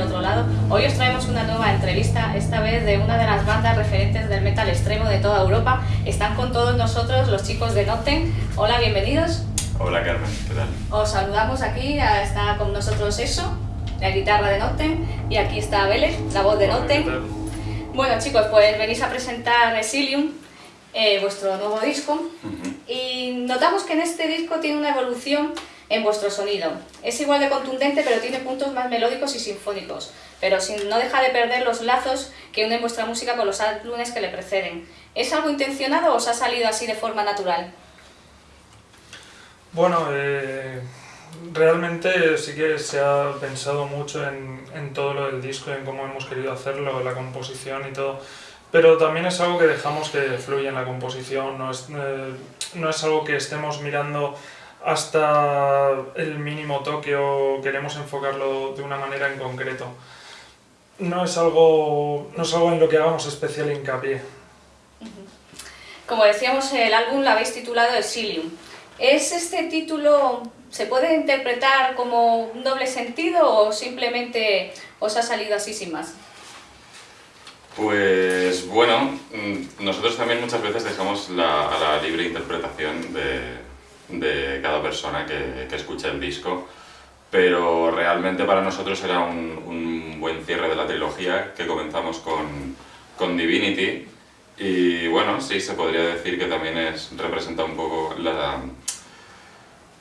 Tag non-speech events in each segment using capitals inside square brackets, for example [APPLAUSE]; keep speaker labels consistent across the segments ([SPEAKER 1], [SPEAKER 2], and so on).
[SPEAKER 1] otro lado. Hoy os traemos una nueva entrevista, esta vez de una de las bandas referentes del metal extremo de toda Europa. Están con todos nosotros los chicos de Nocten. Hola, bienvenidos.
[SPEAKER 2] Hola Carmen, ¿qué tal?
[SPEAKER 1] Os saludamos aquí, está con nosotros Eso, la guitarra de Nocten, y aquí está Vélez, la voz de Nocten. Bueno chicos, pues venís a presentar Resilium, eh, vuestro nuevo disco, y notamos que en este disco tiene una evolución en vuestro sonido. Es igual de contundente, pero tiene puntos más melódicos y sinfónicos, pero sin, no deja de perder los lazos que unen vuestra música con los álbumes que le preceden. ¿Es algo intencionado o os ha salido así de forma natural?
[SPEAKER 3] Bueno, eh, realmente sí que se ha pensado mucho en, todo lo del disco, en cómo hemos querido hacerlo, la composición y todo. Pero también es algo que dejamos que fluya en la composición, no es, eh, no es algo que estemos mirando hasta el mínimo toque o queremos enfocarlo de una manera en concreto. No es algo, no es algo en lo que hagamos especial hincapié.
[SPEAKER 1] Como decíamos, el álbum lo habéis titulado Exilium. ¿Es este título, se puede interpretar como un doble sentido o simplemente os ha salido así sin más?
[SPEAKER 2] Pues bueno, mm, nosotros también muchas veces dejamos la, a la libre interpretación de, de cada persona que, que, escucha el disco, pero realmente para nosotros era un, un, buen cierre de la trilogía que comenzamos con, con Divinity y bueno, sí, se podría decir que también es, representa un poco la,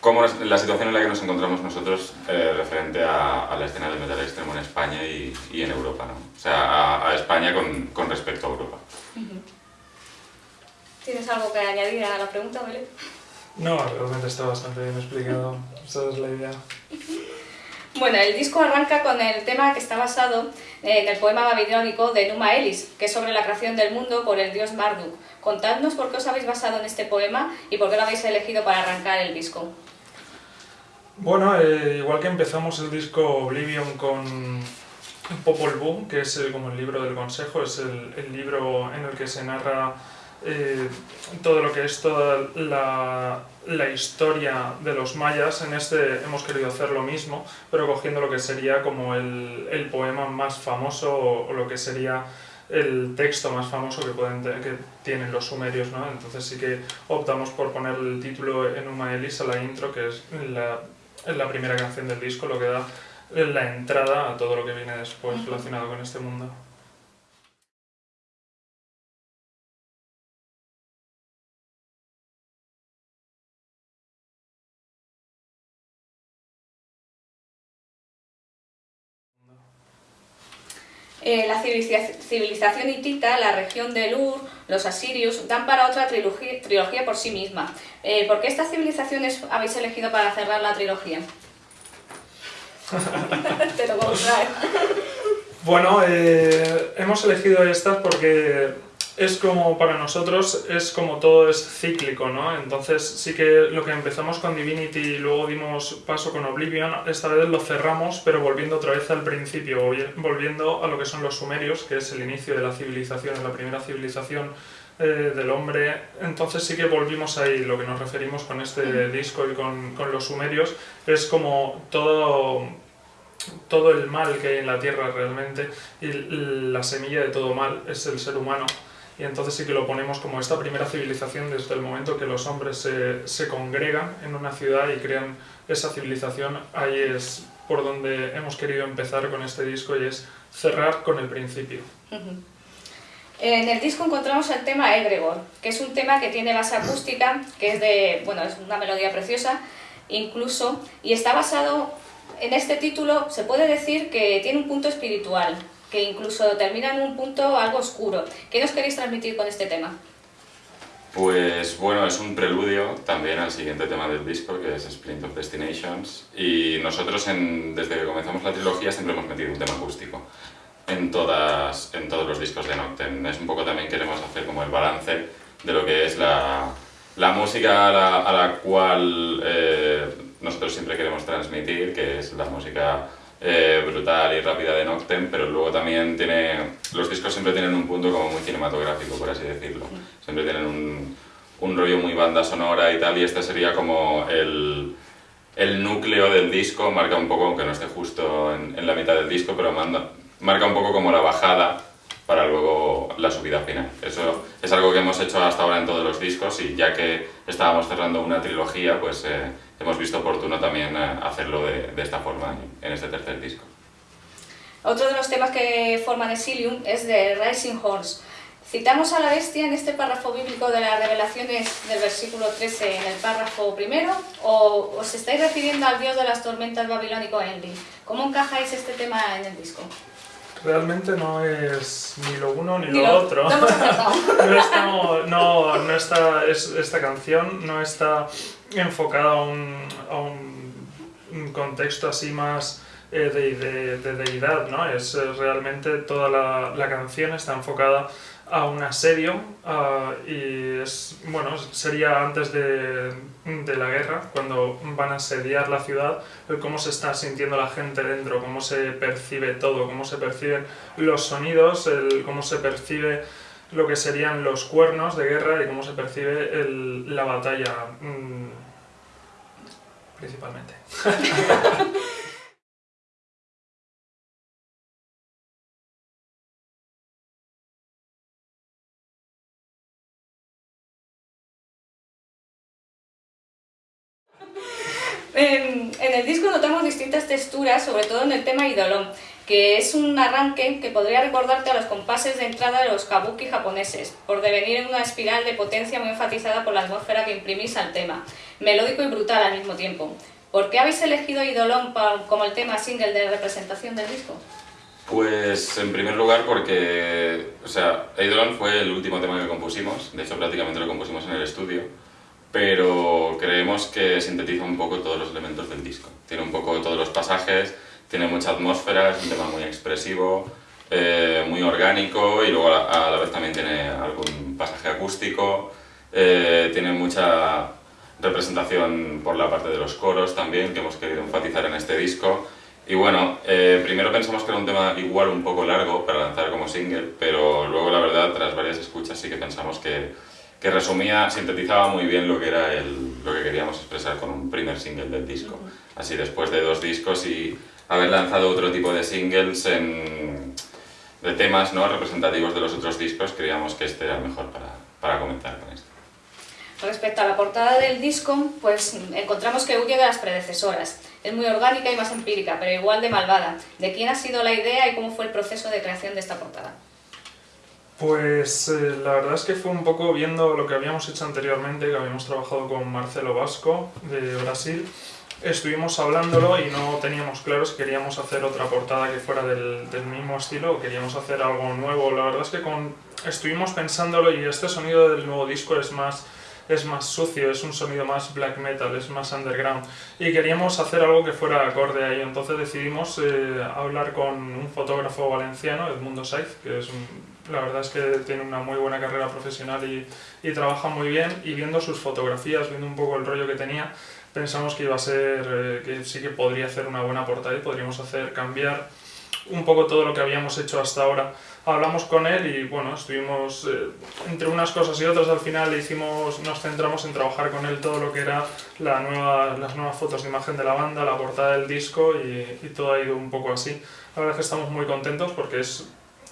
[SPEAKER 2] cómo la situación en la que nos encontramos nosotros eh, referente a, a, la escena del metal extremo en España y, y en Europa, ¿no? O sea, a, a España con, con, respecto a Europa.
[SPEAKER 1] ¿Tienes algo que añadir a la pregunta, Belén?
[SPEAKER 3] No, realmente está bastante bien explicado. Esa es la idea.
[SPEAKER 1] Bueno, el disco arranca con el tema que está basado en el poema babilónico de Numa Elis, que es sobre la creación del mundo por el dios Marduk. Contadnos por qué os habéis basado en este poema y por qué lo habéis elegido para arrancar el disco.
[SPEAKER 3] Bueno, eh, igual que empezamos el disco Oblivion con Popol Vuh, que es el, como el libro del consejo, es el, el libro en el que se narra eh, todo lo que es toda la, la, historia de los mayas. En este hemos querido hacer lo mismo, pero cogiendo lo que sería como el, el poema más famoso o, o, lo que sería el texto más famoso que, pueden que tienen los sumerios. ¿no? Entonces sí que optamos por poner el título en Uma Elis a la intro, que es la, la primera canción del disco, lo que da la entrada a todo lo que viene después relacionado con este mundo.
[SPEAKER 1] Eh, la civilización hitita, la región del Ur, los asirios, dan para otra trilogía, por sí misma. Eh, ¿Por qué estas civilizaciones habéis elegido para cerrar la trilogía? [LAUGHS] Te lo
[SPEAKER 3] Bueno, eh, hemos elegido estas porque es como para nosotros es como todo es cíclico, ¿no? Entonces sí que lo que empezamos con Divinity y luego dimos paso con Oblivion, esta vez lo cerramos, pero volviendo otra vez al principio, volviendo a lo que son los sumerios, que es el inicio de la civilización, la primera civilización eh, del hombre. Entonces sí que volvimos ahí, lo que nos referimos con este disco y con, con los sumerios, es como todo todo el mal que hay en la tierra realmente y la semilla de todo mal es el ser humano y entonces sí que lo ponemos como esta primera civilización desde el momento que los hombres se, se congregan en una ciudad y crean esa civilización, ahí es por donde hemos querido empezar con este disco y es cerrar con el principio.
[SPEAKER 1] En el disco encontramos el tema Egregor, que es un tema que tiene base acústica, que es de, bueno, es una melodía preciosa, incluso, y está basado en este título, se puede decir que tiene un punto espiritual, que incluso termina en un punto algo oscuro. ¿Qué nos queréis transmitir con este tema?
[SPEAKER 2] Pues bueno, es un preludio también al siguiente tema del disco, que es Splint of Destinations, y nosotros en, desde que comenzamos la trilogía siempre hemos metido un tema acústico en, todas, en todos los discos de Noctem. Es un poco también queremos hacer como el balance de lo que es la, la música a la, a la cual eh, nosotros siempre queremos transmitir, que es la música eh, brutal y rápida de Noctem, pero luego también tiene... Los discos siempre tienen un punto como muy cinematográfico, por así decirlo. Siempre tienen un, un rollo muy banda sonora y tal, y este sería como el, el núcleo del disco, marca un poco, aunque no esté justo en, en la mitad del disco, pero manda, marca un poco como la bajada para luego la subida final. Eso es algo que hemos hecho hasta ahora en todos los discos y ya que estábamos cerrando una trilogía, pues eh, hemos visto oportuno también eh, hacerlo de, esta forma en este tercer disco.
[SPEAKER 1] Otro de los temas que forman Exilium es de Rising Horse. Citamos a la bestia en este párrafo bíblico de las revelaciones del versículo 13 en el párrafo primero o os estáis refiriendo al dios de las tormentas babilónico Enlil. ¿Cómo encajáis este tema en el disco?
[SPEAKER 3] Realmente no es ni lo uno ni,
[SPEAKER 1] Ni
[SPEAKER 3] lo,
[SPEAKER 1] lo-
[SPEAKER 3] otro. [LAUGHS]
[SPEAKER 1] no [LAUGHS]
[SPEAKER 3] no, estamos- no, no está, es- esta canción no está enfocada a un, a un- un contexto así más eh, de, de- de deidad, ¿no? Es eh, realmente toda la, la canción está enfocada a un asedio y es, bueno, sería antes de, de la guerra, cuando van a asediar la ciudad, cómo se está sintiendo la gente dentro, cómo se percibe todo, cómo se perciben los sonidos, el, cómo se percibe lo que serían los cuernos de guerra y cómo se percibe la batalla mm, principalmente. [LAUGHS]
[SPEAKER 1] En, en el disco notamos distintas texturas, sobre todo en el tema Idolón, que es un arranque que podría recordarte a los compases de entrada de los kabuki japoneses, por devenir en una espiral de potencia muy enfatizada por la atmósfera que imprimís al tema, melódico y brutal al mismo tiempo. ¿Por qué habéis elegido Idolón como el tema single de representación del disco?
[SPEAKER 2] Pues en primer lugar porque, o sea, Eidolon fue el último tema que compusimos, de hecho prácticamente lo compusimos en el estudio, pero creemos que sintetiza un poco todos los elementos del disco. Tiene un poco todos los pasajes, tiene mucha atmósfera, es un tema muy expresivo, eh, muy orgánico y luego a la, a la vez también tiene algún pasaje acústico, eh, tiene mucha representación por la parte de los coros también que hemos querido enfatizar en este disco. Y bueno, eh, primero pensamos que era un tema igual un poco largo para lanzar como single, pero luego la verdad, tras varias escuchas sí que pensamos que, que resumía, sintetizaba muy bien lo que era el, lo que queríamos expresar con un primer single del disco. Así después de dos discos y haber lanzado otro tipo de singles en- de temas ¿no? representativos de los otros discos, creíamos que este era el mejor para, para comenzar con esto.
[SPEAKER 1] Respecto a la portada del disco, pues encontramos que huye de las predecesoras. Es muy orgánica y más empírica, pero igual de malvada. ¿De quién ha sido la idea y cómo fue el proceso de creación de esta portada?
[SPEAKER 3] Pues eh, la verdad es que fue un poco viendo lo que habíamos hecho anteriormente, que habíamos trabajado con Marcelo Vasco de Brasil. Estuvimos hablándolo y no teníamos claro si queríamos hacer otra portada que fuera del, del mismo estilo o queríamos hacer algo nuevo. La verdad es que con, estuvimos pensándolo y este sonido del nuevo disco es más, es más sucio, es un sonido más black metal, es más underground y queríamos hacer algo que fuera acorde ahí. Entonces decidimos eh, hablar con un fotógrafo valenciano, Edmundo Saiz, que es un- la verdad es que tiene una muy buena carrera profesional y, y trabaja muy bien y viendo sus fotografías, viendo un poco el rollo que tenía, pensamos que iba a ser, eh, que sí que podría hacer una buena portada y podríamos hacer cambiar un poco todo lo que habíamos hecho hasta ahora. Hablamos con él y bueno, estuvimos eh, entre unas cosas y otras al final hicimos, nos centramos en trabajar con él todo lo que era la nueva, las nuevas fotos de imagen de la banda, la portada del disco y, y todo ha ido un poco así. La verdad es que estamos muy contentos porque es,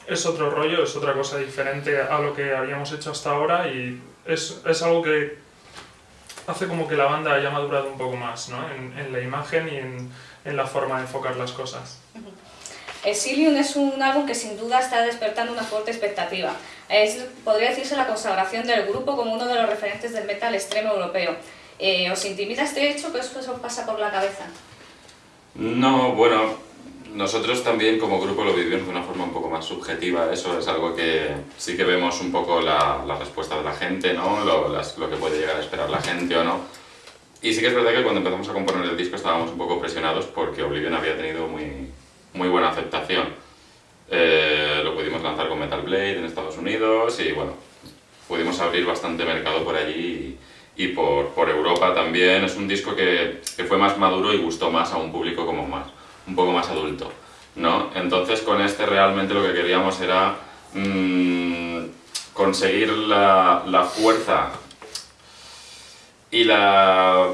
[SPEAKER 3] es otro rollo, es otra cosa diferente a lo que habíamos hecho hasta ahora y es, es algo que hace como que la banda haya madurado un poco más ¿no? en, en la imagen y en, en la forma de enfocar las cosas.
[SPEAKER 1] Exilium es un álbum que sin duda está despertando una fuerte expectativa. Es, podría decirse la consagración del grupo como uno de los referentes del metal extremo europeo. Eh, ¿Os intimida este hecho? ¿Qué os, os pasa por la cabeza?
[SPEAKER 2] No, bueno, nosotros también como grupo lo vivimos de una forma un poco más subjetiva, eso es algo que sí que vemos un poco la, la respuesta de la gente, ¿no? Lo, las- lo que puede llegar a esperar la gente o no. Y sí que es verdad que cuando empezamos a componer el disco estábamos un poco presionados porque Oblivion había tenido muy, muy buena aceptación. Eh, lo pudimos lanzar con Metal Blade en Estados Unidos y bueno, pudimos abrir bastante mercado por allí y, y por, por Europa también. Es un disco que, que fue más maduro y gustó más a un público como más, un poco más adulto, ¿no? Entonces con este realmente lo que queríamos era mm, conseguir la, fuerza y la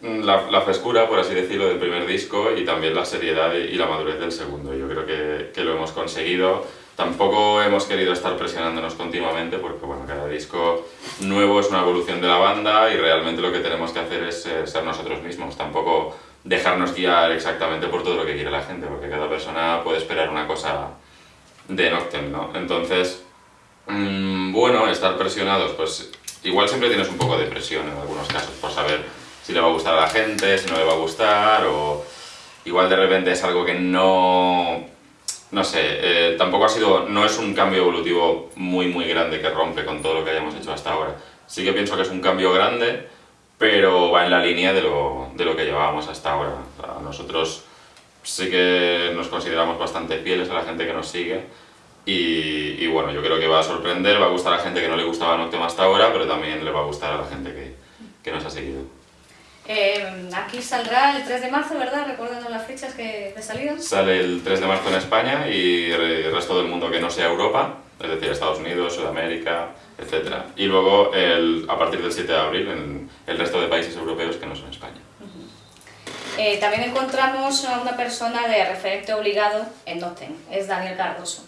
[SPEAKER 2] mm, la, frescura, por así decirlo, del primer disco y también la seriedad y la madurez del segundo. Yo creo que, que lo hemos conseguido. Tampoco hemos querido estar presionándonos continuamente porque bueno, cada disco nuevo es una evolución de la banda y realmente lo que tenemos que hacer es eh, ser nosotros mismos. Tampoco dejarnos guiar exactamente por todo lo que quiere la gente, porque cada persona puede esperar una cosa de Noctem, ¿no? Entonces, mmm, bueno, estar presionados, pues igual siempre tienes un poco de presión en algunos casos por saber si le va a gustar a la gente, si no le va a gustar, o igual de repente es algo que no... No sé, eh, tampoco ha sido, no es un cambio evolutivo muy muy grande que rompe con todo lo que hayamos hecho hasta ahora. Sí que pienso que es un cambio grande, pero va en la línea de lo, de lo que llevábamos hasta ahora. O sea, nosotros sí que nos consideramos bastante fieles a la gente que nos sigue y, y, bueno, yo creo que va a sorprender, va a gustar a la gente que no le gustaba Noctem hasta ahora, pero también le va a gustar a la gente que, que nos ha seguido.
[SPEAKER 1] Eh, aquí saldrá el 3 de marzo, ¿verdad? Recordando las fechas que de salida.
[SPEAKER 2] Sale el 3 de marzo en España y el resto del mundo que no sea Europa, es decir, Estados Unidos, Sudamérica, etc. Y luego, el, a partir del 7 de abril, en el resto de países europeos que no son España.
[SPEAKER 1] Eh, también encontramos a una persona de referente obligado en Noten, es Daniel Cardoso.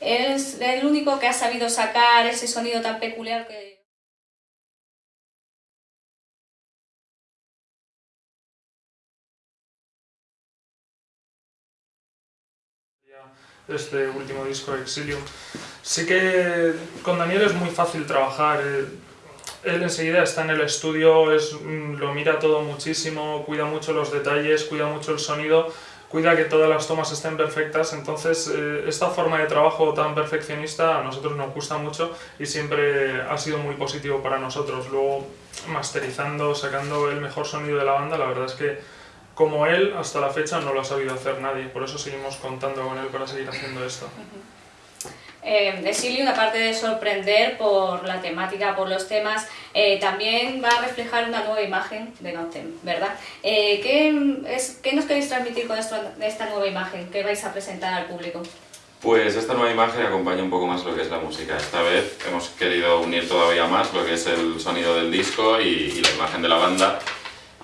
[SPEAKER 1] Es el único que ha sabido sacar ese sonido tan peculiar que
[SPEAKER 3] este último disco Exilium. Sí que con Daniel es muy fácil trabajar, él enseguida está en el estudio, es, mm, lo mira todo muchísimo, cuida mucho los detalles, cuida mucho el sonido, cuida que todas las tomas estén perfectas, entonces eh, esta forma de trabajo tan perfeccionista a nosotros nos gusta mucho y siempre ha sido muy positivo para nosotros. Luego masterizando, sacando el mejor sonido de la banda, la verdad es que como él, hasta la fecha no lo ha sabido hacer nadie, por eso seguimos contando con él para seguir haciendo esto.
[SPEAKER 1] Eh, Exilium, aparte de sorprender por la temática, por los temas, eh, también va a reflejar una nueva imagen de Notem, ¿verdad? Eh, ¿qué, es, ¿qué, nos queréis transmitir con esto, esta nueva imagen que vais a presentar al público?
[SPEAKER 2] Pues esta nueva imagen acompaña un poco más lo que es la música. Esta vez hemos querido unir todavía más lo que es el sonido del disco y, y la imagen de la banda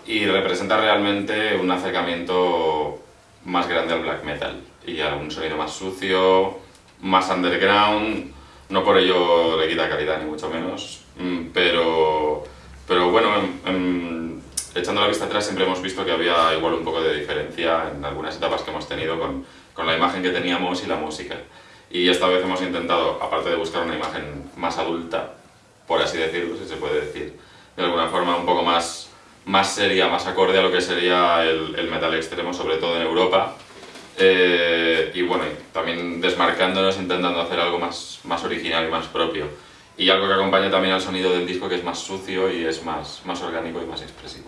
[SPEAKER 2] y representa realmente un acercamiento más grande al black metal y a un sonido más sucio, más underground, no por ello le quita calidad ni mucho menos, mm, pero, pero bueno, en, en, echando la vista atrás siempre hemos visto que había igual un poco de diferencia en algunas etapas que hemos tenido con, con la imagen que teníamos y la música. Y esta vez hemos intentado, aparte de buscar una imagen más adulta, por así decirlo, si se puede decir, de alguna forma un poco más más seria, más acorde a lo que sería el, el metal extremo, sobre todo en Europa. Eh, y bueno, también desmarcándonos, intentando hacer algo más, más original y más propio. Y algo que acompaña también al sonido del disco, que es más sucio y es más, más orgánico y más expresivo.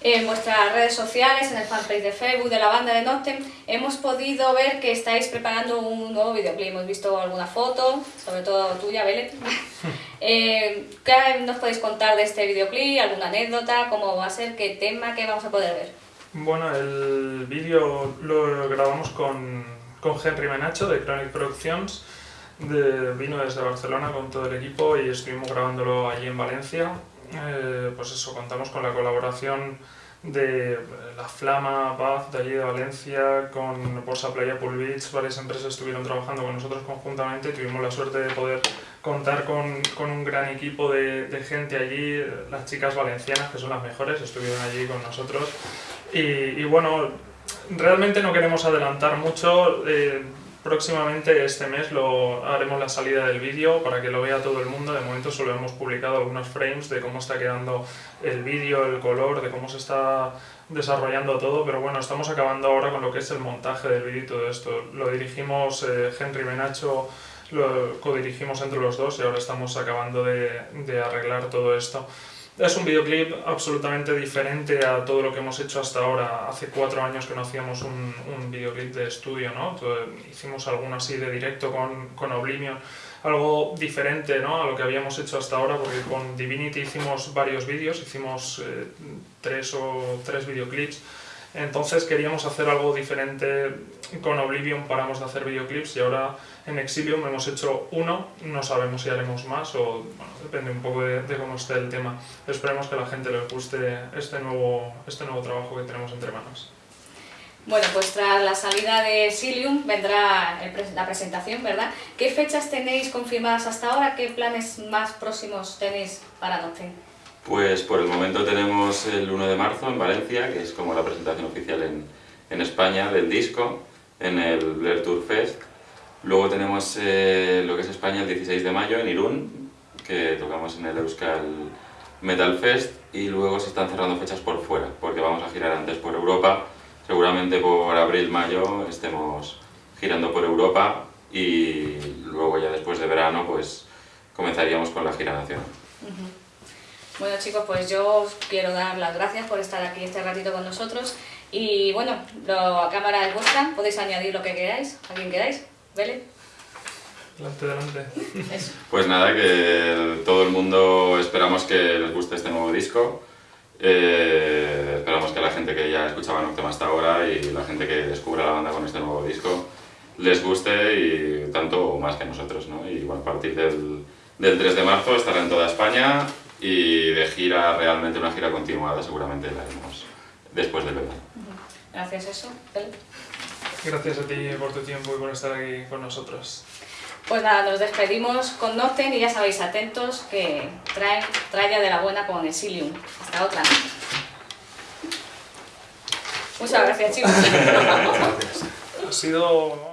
[SPEAKER 1] En vuestras redes sociales, en el fanpage de Facebook de la banda de Noctem, hemos podido ver que estáis preparando un nuevo videoclip. Hemos visto alguna foto, sobre todo tuya, Belet. Eh, ¿Qué nos podéis contar de este videoclip? ¿Alguna anécdota? ¿Cómo va a ser? ¿Qué tema? ¿Qué vamos a poder ver?
[SPEAKER 3] Bueno, el vídeo lo grabamos con, con Henry Menacho de Chronic Productions. De, vino desde Barcelona con todo el equipo y estuvimos grabándolo allí en Valencia eh, pues eso, contamos con la colaboración de La Flama, Paz, de allí de Valencia, con Bolsa Playa Beach, varias empresas estuvieron trabajando con nosotros conjuntamente y tuvimos la suerte de poder contar con, con un gran equipo de, de, gente allí, las chicas valencianas, que son las mejores, estuvieron allí con nosotros. Y, y bueno, realmente no queremos adelantar mucho, eh, Próximamente este mes lo haremos la salida del vídeo para que lo vea todo el mundo. De momento solo hemos publicado algunos frames de cómo está quedando el vídeo, el color, de cómo se está desarrollando todo, pero bueno, estamos acabando ahora con lo que es el montaje del vídeo y todo esto. Lo dirigimos eh, Henry Menacho, lo codirigimos entre los dos y ahora estamos acabando de, de arreglar todo esto. Es un videoclip absolutamente diferente a todo lo que hemos hecho hasta ahora. Hace cuatro años que no hacíamos un, un videoclip de estudio, ¿no? Hicimos alguno así de directo con, con Oblivion, algo diferente ¿no? a lo que habíamos hecho hasta ahora, porque con Divinity hicimos varios vídeos, hicimos eh, tres o tres videoclips Entonces queríamos hacer algo diferente. Con Oblivion paramos de hacer videoclips y ahora en Exilium hemos hecho uno. No sabemos si haremos más o bueno, depende un poco de, cómo esté el tema. Esperemos que a la gente les guste este nuevo, este nuevo trabajo que tenemos entre manos.
[SPEAKER 1] Bueno, pues tras la salida de Silium vendrá la presentación, ¿verdad? ¿Qué fechas tenéis confirmadas hasta ahora? ¿Qué planes más próximos tenéis para Noctem?
[SPEAKER 2] Pues por el momento tenemos el 1 de marzo en Valencia, que es como la presentación oficial en, en España del disco, en el Blair Tour Fest. Luego tenemos eh, lo que es España el 16 de mayo en Irún, que tocamos en el Euskal Metal Fest. Y luego se están cerrando fechas por fuera, porque vamos a girar antes por Europa. Seguramente por abril-mayo estemos girando por Europa y luego ya después de verano pues comenzaríamos con la gira nacional.
[SPEAKER 1] Bueno chicos, pues yo os quiero dar las gracias por estar aquí este ratito con nosotros y bueno, lo, a cámara es vuestra, podéis añadir lo que queráis, a quien queráis, ¿vale?
[SPEAKER 3] Delante, delante.
[SPEAKER 1] Eso.
[SPEAKER 2] Pues nada, que todo el mundo esperamos que les guste este nuevo disco. Eh, esperamos que la gente que ya escuchaba Noctem hasta ahora y la gente que descubra la banda con este nuevo disco les guste y tanto o más que nosotros, ¿no? Y bueno, a partir del, del 3 de marzo estará en toda España y de gira, realmente una gira continuada, seguramente la haremos después del verano.
[SPEAKER 1] Gracias a eso.
[SPEAKER 3] Gracias a ti por tu tiempo y por estar aquí con nosotros.
[SPEAKER 1] Pues nada, nos despedimos con Noctem y ya sabéis, atentos que traen tralla de la buena con Exilium. Hasta otra. Muchas gracias chicos.
[SPEAKER 3] Ha sido